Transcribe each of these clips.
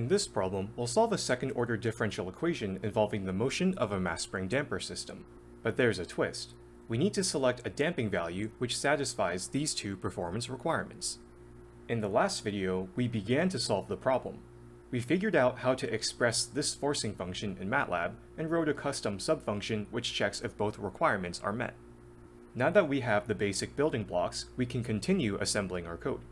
In this problem, we'll solve a second-order differential equation involving the motion of a mass spring damper system. But there's a twist. We need to select a damping value which satisfies these two performance requirements. In the last video, we began to solve the problem. We figured out how to express this forcing function in MATLAB and wrote a custom subfunction which checks if both requirements are met. Now that we have the basic building blocks, we can continue assembling our code.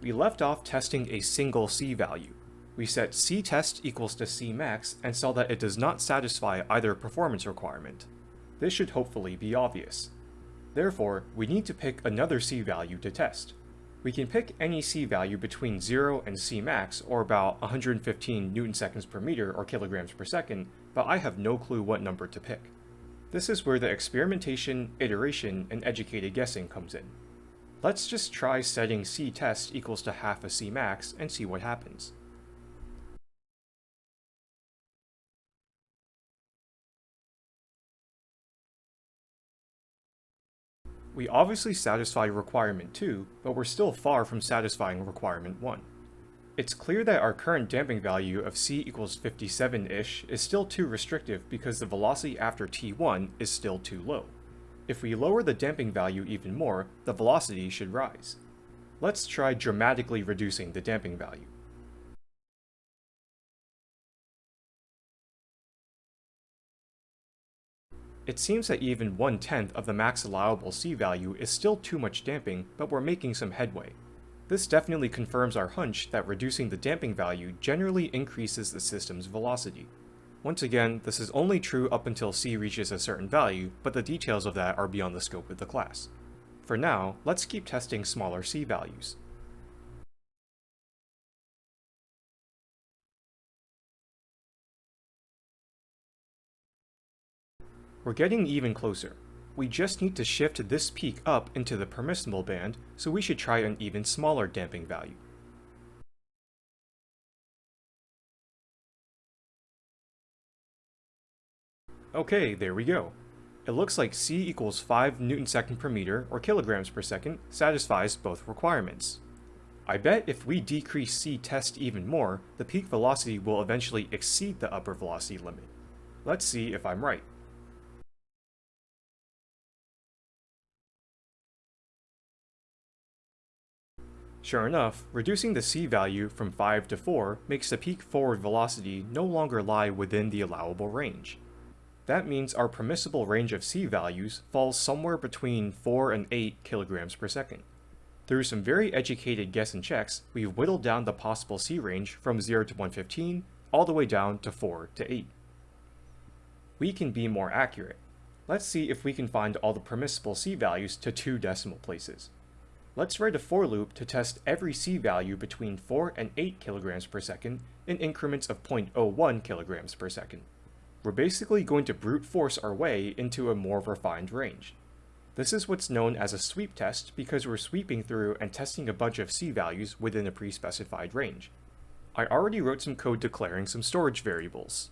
We left off testing a single C value. We set C test equals to cmax and saw that it does not satisfy either performance requirement. This should hopefully be obvious. Therefore, we need to pick another C value to test. We can pick any C value between 0 and Cmax, or about 115 newton seconds per meter or kilograms per second, but I have no clue what number to pick. This is where the experimentation, iteration, and educated guessing comes in. Let's just try setting C test equals to half a C cmax and see what happens. We obviously satisfy requirement 2, but we're still far from satisfying requirement 1. It's clear that our current damping value of c equals 57-ish is still too restrictive because the velocity after t1 is still too low. If we lower the damping value even more, the velocity should rise. Let's try dramatically reducing the damping value. It seems that even one-tenth of the max allowable C value is still too much damping, but we're making some headway. This definitely confirms our hunch that reducing the damping value generally increases the system's velocity. Once again, this is only true up until C reaches a certain value, but the details of that are beyond the scope of the class. For now, let's keep testing smaller C values. We're getting even closer. We just need to shift this peak up into the permissible band, so we should try an even smaller damping value. Okay, there we go. It looks like C equals 5 newton second per meter, or kilograms per second, satisfies both requirements. I bet if we decrease C test even more, the peak velocity will eventually exceed the upper velocity limit. Let's see if I'm right. Sure enough, reducing the C value from 5 to 4 makes the peak forward velocity no longer lie within the allowable range. That means our permissible range of C values falls somewhere between 4 and 8 kilograms per second. Through some very educated guess and checks, we've whittled down the possible C range from 0 to 115, all the way down to 4 to 8. We can be more accurate. Let's see if we can find all the permissible C values to two decimal places. Let's write a for loop to test every C value between 4 and 8 kilograms per second in increments of 0.01 kilograms per second we're basically going to brute force our way into a more refined range. This is what's known as a sweep test because we're sweeping through and testing a bunch of C values within a pre-specified range. I already wrote some code declaring some storage variables.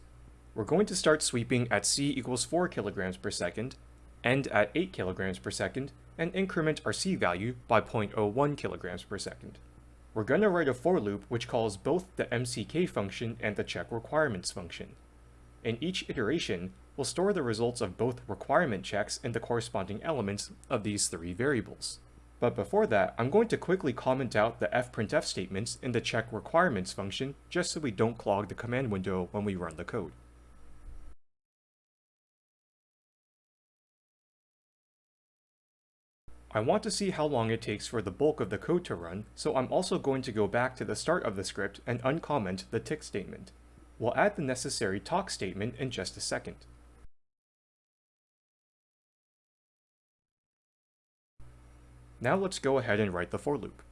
We're going to start sweeping at C equals 4 kilograms per second, end at 8 kilograms per second, and increment our C value by 0.01 kilograms per second. We're going to write a for loop which calls both the mck function and the check requirements function. In each iteration, we'll store the results of both requirement checks and the corresponding elements of these three variables. But before that, I'm going to quickly comment out the fprintf statements in the check requirements function just so we don't clog the command window when we run the code. I want to see how long it takes for the bulk of the code to run, so I'm also going to go back to the start of the script and uncomment the tic statement. We'll add the necessary toc statement in just a second. Now let's go ahead and write the for loop.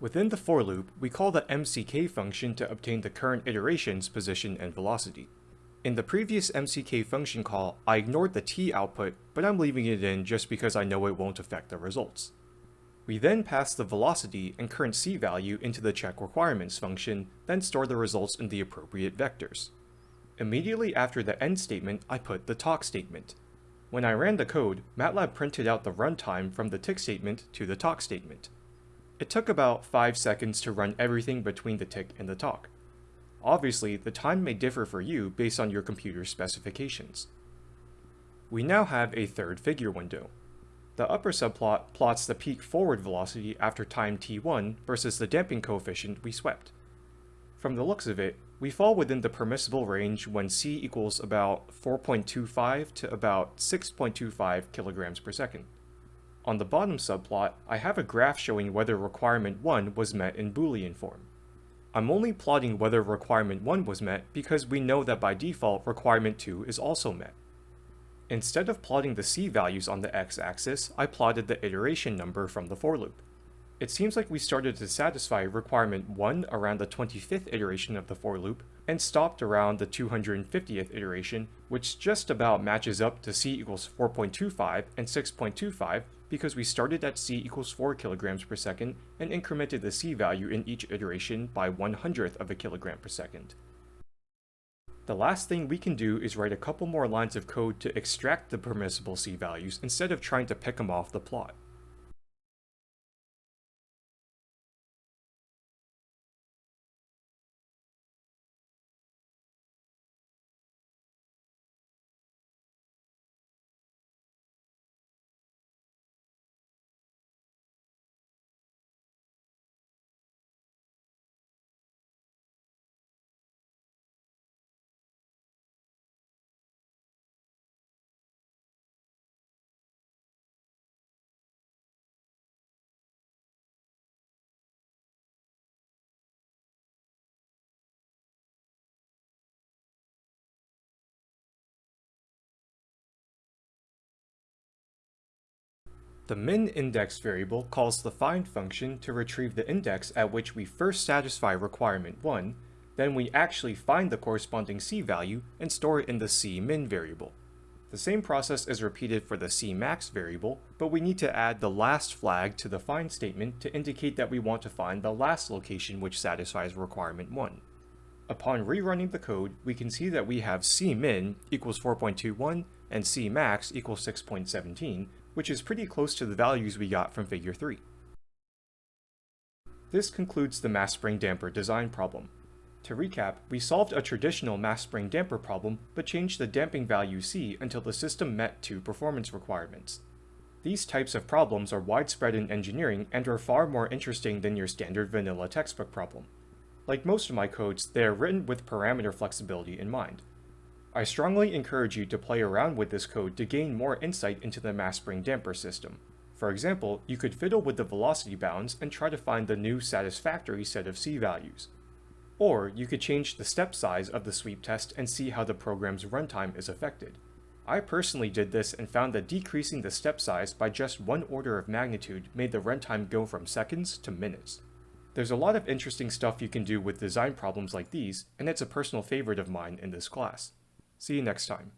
Within the for loop, we call the mck function to obtain the current iteration's position and velocity. In the previous mck function call, I ignored the t output, but I'm leaving it in just because I know it won't affect the results. We then pass the velocity and current c value into the check requirements function, then store the results in the appropriate vectors. Immediately after the end statement, I put the toc statement. When I ran the code, MATLAB printed out the runtime from the tic statement to the toc statement. It took about 5 seconds to run everything between the tic and the toc. Obviously, the time may differ for you based on your computer's specifications. We now have a third figure window. The upper subplot plots the peak forward velocity after time t1 versus the damping coefficient we swept. From the looks of it, we fall within the permissible range when c equals about 4.25 to about 6.25 kilograms per second. On the bottom subplot, I have a graph showing whether requirement 1 was met in Boolean form. I'm only plotting whether requirement 1 was met because we know that by default requirement 2 is also met. Instead of plotting the c values on the x-axis, I plotted the iteration number from the for loop. It seems like we started to satisfy requirement 1 around the 25th iteration of the for loop, and stopped around the 250th iteration, which just about matches up to c equals 4.25 and 6.25 because we started at c equals 4 kilograms per second and incremented the c value in each iteration by 1 hundredth of a kilogram per second. The last thing we can do is write a couple more lines of code to extract the permissible c values instead of trying to pick them off the plot. The min index variable calls the find function to retrieve the index at which we first satisfy requirement 1, then we actually find the corresponding c value and store it in the cmin variable. The same process is repeated for the cmax variable, but we need to add the last flag to the find statement to indicate that we want to find the last location which satisfies requirement 1. Upon rerunning the code, we can see that we have cmin equals 4.21 and cmax equals 6.17, which is pretty close to the values we got from figure 3. This concludes the mass spring damper design problem. To recap, we solved a traditional mass spring damper problem, but changed the damping value C until the system met two performance requirements. These types of problems are widespread in engineering and are far more interesting than your standard vanilla textbook problem. Like most of my codes, they are written with parameter flexibility in mind. I strongly encourage you to play around with this code to gain more insight into the mass spring damper system. For example, you could fiddle with the velocity bounds and try to find the new satisfactory set of C values. Or you could change the step size of the sweep test and see how the program's runtime is affected. I personally did this and found that decreasing the step size by just one order of magnitude made the runtime go from seconds to minutes. There's a lot of interesting stuff you can do with design problems like these, and it's a personal favorite of mine in this class. See you next time.